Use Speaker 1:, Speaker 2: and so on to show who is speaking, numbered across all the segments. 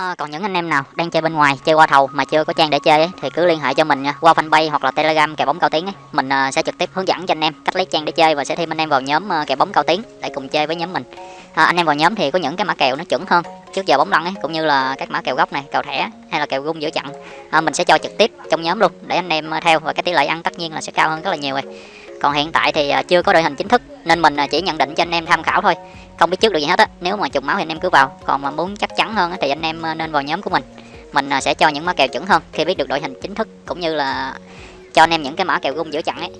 Speaker 1: À, còn những anh em nào đang chơi bên ngoài chơi qua thầu mà chưa có trang để chơi ấy, thì cứ liên hệ cho mình nha. Qua fanpage hoặc là telegram kèo bóng cao tiếng ấy. mình uh, sẽ trực tiếp hướng dẫn cho anh em cách lấy trang để chơi và sẽ thêm anh em vào nhóm ờ, uh, kèo bóng cao tiếng để cùng chơi với nhóm mình. À, anh em vào nhóm thì có những cái mã kèo nó chuẩn hơn trước giờ bóng lăn ấy cũng như là các mã kèo góc này kèo thẻ hay là kèo gung giữa trận à, mình sẽ cho trực tiếp trong nhóm luôn để anh em theo và cái tỷ lệ ăn tất nhiên là sẽ cao hơn rất là nhiều rồi. Còn hiện tại thì uh, chưa có đội hình chính thức nên mình à, chỉ nhận định cho anh em tham khảo thôi. Không biết trước được gì hết á, nếu mà trùng máu thì anh em cứ vào. Còn mà muốn chắc chắn hơn thì anh em à, nên vào nhóm của mình. Mình à, sẽ cho những mã kèo chuẩn hơn, khi biết được đội hình chính thức, cũng như là cho anh em những cái mã kèo gung giữa chặn ấy.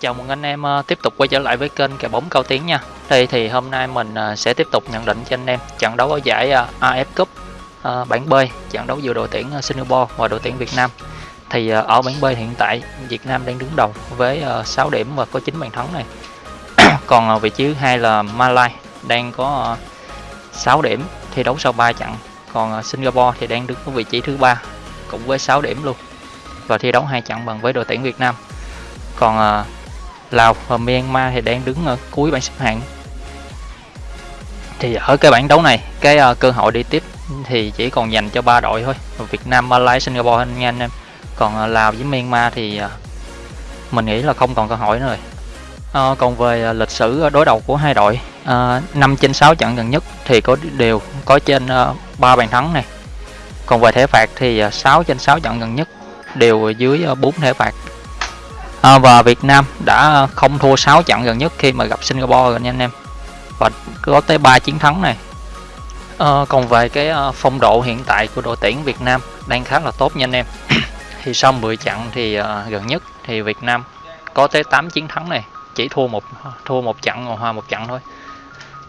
Speaker 2: Chào mừng anh em tiếp tục quay trở lại với kênh kèo bóng cao tiếng nha. Đây thì hôm nay mình sẽ tiếp tục nhận định cho anh em trận đấu ở giải AF Cup bảng B, trận đấu giữa đội tuyển Singapore và đội tuyển Việt Nam. Thì ở bảng B hiện tại, Việt Nam đang đứng đầu với 6 điểm và có 9 bàn thắng này còn vị trí thứ hai là Malaysia đang có ờ, 6 điểm thi đấu sau 3 trận. Còn ờ, Singapore thì đang đứng ở vị trí thứ ba cũng với 6 điểm luôn và thi đấu hai trận bằng với đội tuyển Việt Nam. Còn ờ, Lào và Myanmar thì đang đứng ở cuối bảng xếp hạng. Thì ở cái bảng đấu này cái cơ hội đi tiếp thì chỉ còn dành cho ba đội thôi Việt Nam, Malaysia, Singapore anh anh em. Còn Lào với Myanmar thì mình nghĩ là không còn cơ hội nữa rồi. À, còn về à, lịch sử à, đối đầu của hai đội à, 5 trên 6 trận gần nhất thì có đều có trên à, 3 bàn thắng này còn về thẻ phạt thì à, 6 trên 6 trận gần nhất đều dưới à, 4 thẻ phạt. À, và Việt Nam đã không thua 6 trận gần nhất khi mà gặp Singapore rồi nha anh em. Và có tới 3 chiến thắng này. À, còn về cái à, phong độ hiện tại của đội tuyển Việt Nam đang khá là tốt nha anh em. Thì sau 10 trận thì à, gần nhất thì Việt Nam có tới 8 chiến thắng này chỉ thua một thua một trận hòa một trận thôi.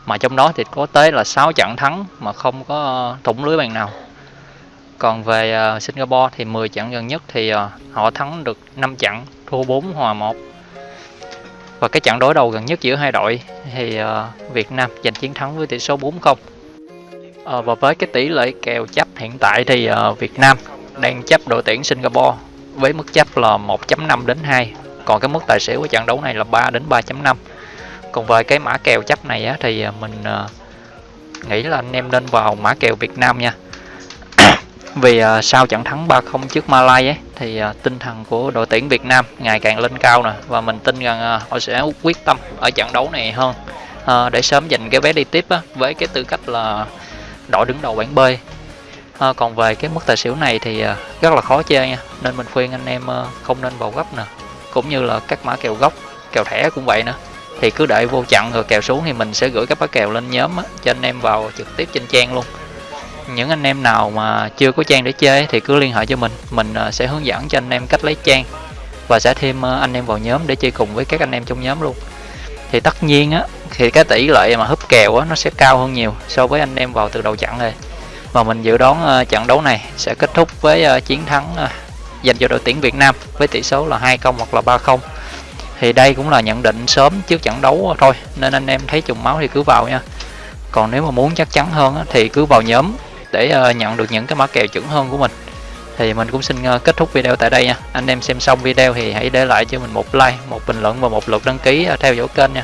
Speaker 2: Mà trong đó thì có tới là 6 trận thắng mà không có thủng lưới bàn nào. Còn về uh, Singapore thì 10 trận gần nhất thì uh, họ thắng được 5 trận thua 4 hòa 1 và cái trận đối đầu gần nhất giữa hai đội thì uh, Việt Nam giành chiến thắng với tỷ số 4-0 uh, và với cái tỷ lệ kèo chấp hiện tại thì uh, Việt Nam đang chấp đội tuyển Singapore với mức chấp là 1.5 đến 2 còn cái mức tài xỉu của trận đấu này là 3 đến 3.5 còn về cái mã kèo chấp này á, thì à, mình à, nghĩ là anh em nên vào mã kèo Việt Nam nha. Vì uh, sau trận thắng 3-0 trước Malay ấy, thì uh, tinh thần của đội tuyển Việt Nam ngày càng lên cao nè. Và mình tin rằng uh, họ sẽ quyết tâm ở trận đấu này hơn uh, để sớm giành cái vé đi tiếp á, với cái tư cách là đội đứng đầu bảng B. À, còn về cái mức tài xỉu này thì uh, rất là khó chơi nha. Nên mình khuyên anh em uh, không nên vào gấp nè cũng như là các mã kèo gốc kèo thẻ cũng vậy nữa. Thì cứ đợi vô chặn rồi kèo xuống thì mình sẽ gửi các mã kèo lên nhóm á, cho anh em vào trực tiếp trên trang luôn. Những anh em nào mà chưa có trang để chơi thì cứ liên hệ cho mình. Mình à, sẽ hướng dẫn cho anh em cách lấy trang và sẽ thêm à, anh em vào nhóm để chơi cùng với các anh em trong nhóm luôn. Thì tất nhiên á thì cái tỷ lệ mà húp kèo á nó sẽ cao hơn nhiều so với anh em vào từ đầu chặn rồi. Và mình dự đoán uh, trận đấu này sẽ kết thúc với uh, chiến thắng uh, dành cho đội tuyển Việt Nam với tỷ số là 2-0 hoặc là 3-0 thì đây cũng là nhận định sớm trước trận đấu thôi, nên anh em thấy trùng máu thì cứ vào nha. Còn nếu mà muốn chắc chắn hơn thì cứ vào nhóm để ờ, nhận được những cái mã kèo chuẩn hơn của mình. Thì mình cũng xin ờ, kết thúc video tại đây nha. Anh em xem xong video thì hãy để lại cho mình một like, một bình luận và một lượt đăng ký ờ, theo dõi kênh nha.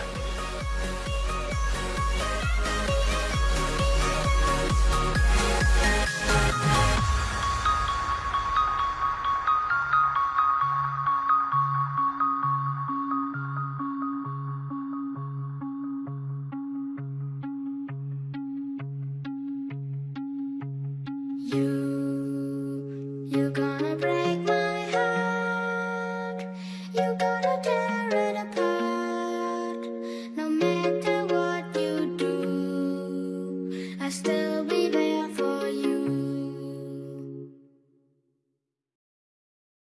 Speaker 3: You, you gonna